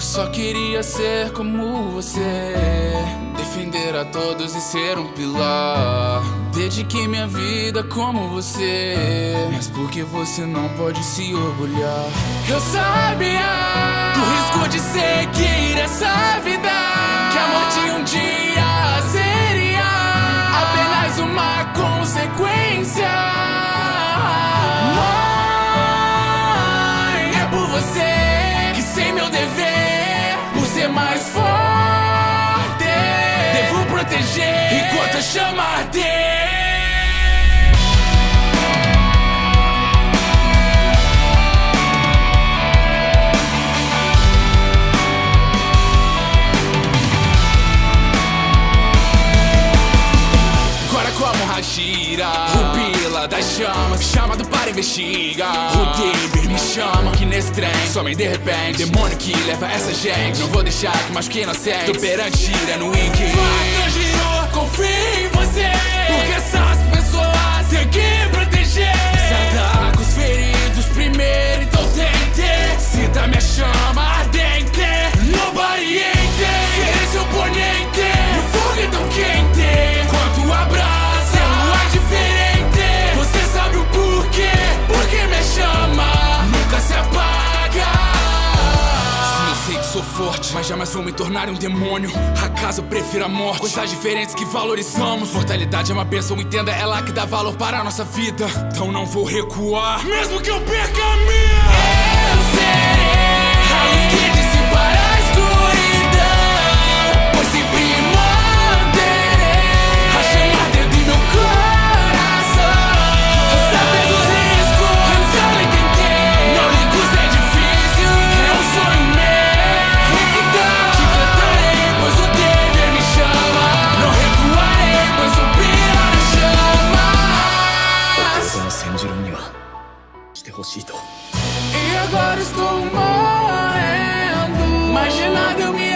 Só queria ser como você. Defender a todos e ser um pilar. Dediquei minha vida como você. Mas por que você não pode se orgulhar? Eu sabia do risco de seguir essa vida. Que a morte um ser mais forte, devo proteger. Enquanto a chama arder. Agora como Hashira O Pila das chamas Chamado para investigar O Deber me chama Que nesse trem Somem de repente Demônio que leva essa gente Não vou deixar que machuque inocente Tô perante gira no Wink Faca girou Confio em você. Porque essas Mas jamais vou me tornar um demônio. Acaso eu prefiro a morte? Coisas diferentes que valorizamos. Mortalidade é uma bênção, entenda lá que dá valor para a nossa vida. Então não vou recuar. Mesmo que eu perca a minha してほしいと。E agora estou morrendo, mas de nada eu me